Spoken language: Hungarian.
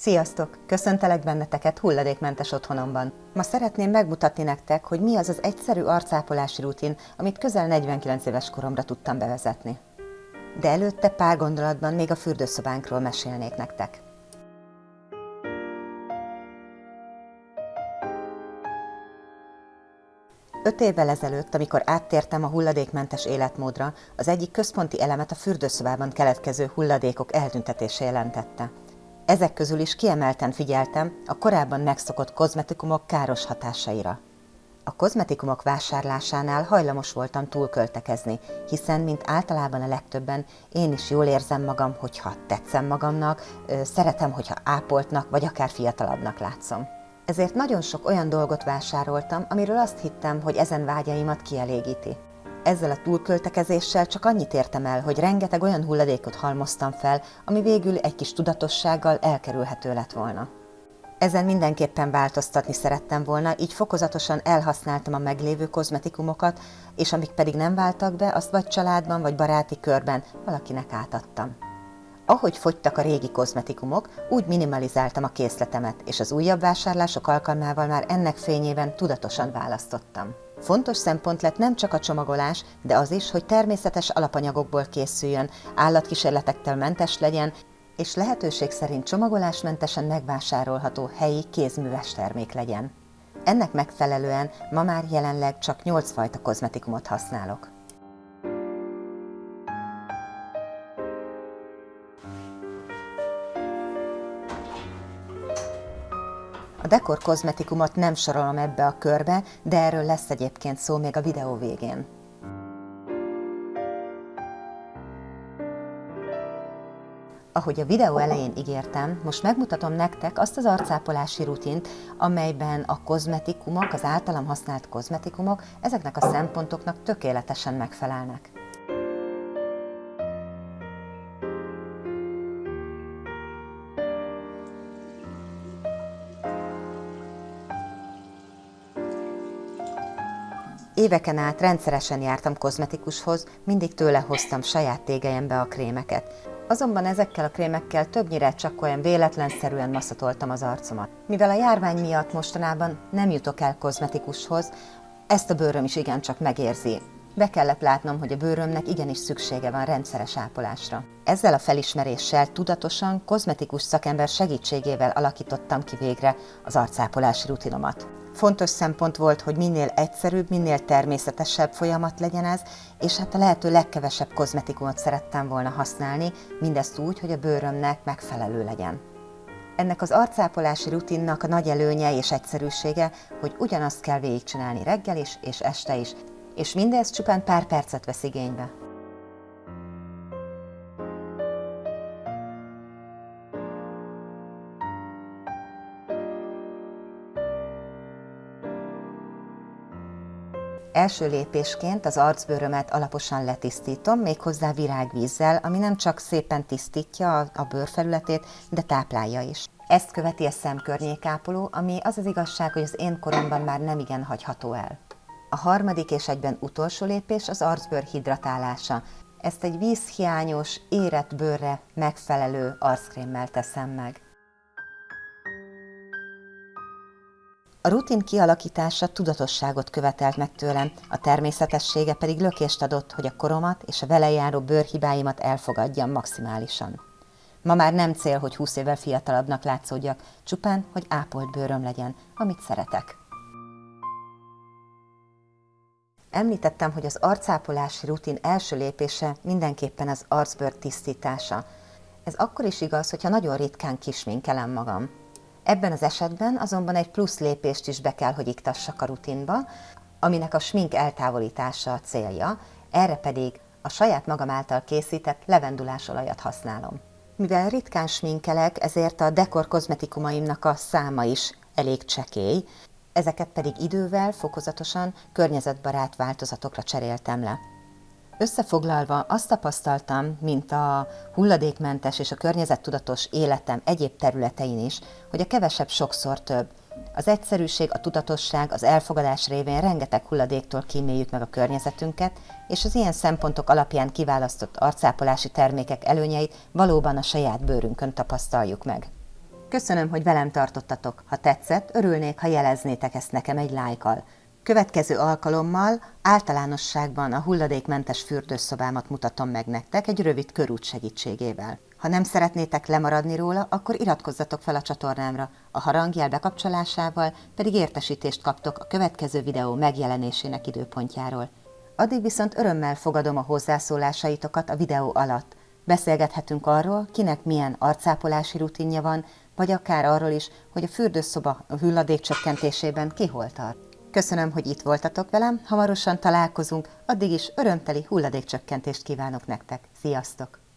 Sziasztok! Köszöntelek benneteket hulladékmentes otthonomban. Ma szeretném megmutatni nektek, hogy mi az az egyszerű arcápolási rutin, amit közel 49 éves koromra tudtam bevezetni. De előtte pár gondolatban még a fürdőszobánkról mesélnék nektek. Öt évvel ezelőtt, amikor áttértem a hulladékmentes életmódra, az egyik központi elemet a fürdőszobában keletkező hulladékok eltüntetése jelentette. Ezek közül is kiemelten figyeltem a korábban megszokott kozmetikumok káros hatásaira. A kozmetikumok vásárlásánál hajlamos voltam túlköltekezni, hiszen, mint általában a legtöbben, én is jól érzem magam, hogyha tetszem magamnak, szeretem, hogyha ápoltnak, vagy akár fiatalabbnak látszom. Ezért nagyon sok olyan dolgot vásároltam, amiről azt hittem, hogy ezen vágyaimat kielégíti. Ezzel a túlköltekezéssel csak annyit értem el, hogy rengeteg olyan hulladékot halmoztam fel, ami végül egy kis tudatossággal elkerülhető lett volna. Ezen mindenképpen változtatni szerettem volna, így fokozatosan elhasználtam a meglévő kozmetikumokat, és amik pedig nem váltak be, azt vagy családban, vagy baráti körben valakinek átadtam. Ahogy fogytak a régi kozmetikumok, úgy minimalizáltam a készletemet, és az újabb vásárlások alkalmával már ennek fényében tudatosan választottam. Fontos szempont lett nem csak a csomagolás, de az is, hogy természetes alapanyagokból készüljön, állatkísérletektől mentes legyen, és lehetőség szerint csomagolásmentesen megvásárolható helyi kézműves termék legyen. Ennek megfelelően ma már jelenleg csak 8 fajta kozmetikumot használok. A dekor kozmetikumot nem sorolom ebbe a körbe, de erről lesz egyébként szó még a videó végén. Ahogy a videó elején ígértem, most megmutatom nektek azt az arcápolási rutint, amelyben a kozmetikumok, az általam használt kozmetikumok ezeknek a szempontoknak tökéletesen megfelelnek. Éveken át rendszeresen jártam kozmetikushoz, mindig tőle hoztam saját tégelyembe a krémeket. Azonban ezekkel a krémekkel többnyire csak olyan véletlenszerűen maszatoltam az arcomat. Mivel a járvány miatt mostanában nem jutok el kozmetikushoz, ezt a bőröm is igencsak megérzi. Be kellett látnom, hogy a bőrömnek igenis szüksége van rendszeres ápolásra. Ezzel a felismeréssel tudatosan kozmetikus szakember segítségével alakítottam ki végre az arcápolási rutinomat. Fontos szempont volt, hogy minél egyszerűbb, minél természetesebb folyamat legyen ez, és hát a lehető legkevesebb kozmetikumot szerettem volna használni, mindezt úgy, hogy a bőrömnek megfelelő legyen. Ennek az arcápolási rutinnak a nagy előnye és egyszerűsége, hogy ugyanazt kell végigcsinálni reggel is és este is, és mindez csupán pár percet vesz igénybe. Első lépésként az arcbőrömet alaposan letisztítom, méghozzá virágvízzel, ami nem csak szépen tisztítja a bőrfelületét, de táplálja is. Ezt követi a szemkörnyékápoló, ami az az igazság, hogy az én koromban már nem igen hagyható el. A harmadik és egyben utolsó lépés az arcbőr hidratálása. Ezt egy vízhiányos, érett bőrre megfelelő arckrémmel teszem meg. A rutin kialakítása tudatosságot követelt meg tőlem, a természetessége pedig lökést adott, hogy a koromat és a vele járó bőrhibáimat elfogadjam maximálisan. Ma már nem cél, hogy 20 évvel fiatalabbnak látszódjak, csupán, hogy ápolt bőröm legyen, amit szeretek. Említettem, hogy az arcápolási rutin első lépése mindenképpen az arcbőr tisztítása. Ez akkor is igaz, hogyha nagyon ritkán kisminkelem magam. Ebben az esetben azonban egy plusz lépést is be kell, hogy iktassak a rutinba, aminek a smink eltávolítása a célja, erre pedig a saját magam által készített levendulásolajat használom. Mivel ritkán sminkelek, ezért a dekor kozmetikumaimnak a száma is elég csekély, ezeket pedig idővel, fokozatosan környezetbarát változatokra cseréltem le. Összefoglalva azt tapasztaltam, mint a hulladékmentes és a környezettudatos életem egyéb területein is, hogy a kevesebb sokszor több. Az egyszerűség, a tudatosság, az elfogadás révén rengeteg hulladéktól kíméljük meg a környezetünket, és az ilyen szempontok alapján kiválasztott arcápolási termékek előnyeit valóban a saját bőrünkön tapasztaljuk meg. Köszönöm, hogy velem tartottatok. Ha tetszett, örülnék, ha jeleznétek ezt nekem egy lájkal. Következő alkalommal általánosságban a hulladékmentes fürdőszobámat mutatom meg nektek egy rövid körút segítségével. Ha nem szeretnétek lemaradni róla, akkor iratkozzatok fel a csatornámra, a harangjel bekapcsolásával pedig értesítést kaptok a következő videó megjelenésének időpontjáról. Addig viszont örömmel fogadom a hozzászólásaitokat a videó alatt. Beszélgethetünk arról, kinek milyen arcápolási rutinja van, vagy akár arról is, hogy a fürdőszoba a hulladék csökkentésében ki hol tart. Köszönöm, hogy itt voltatok velem, hamarosan találkozunk, addig is örömteli hulladékcsökkentést kívánok nektek. Sziasztok!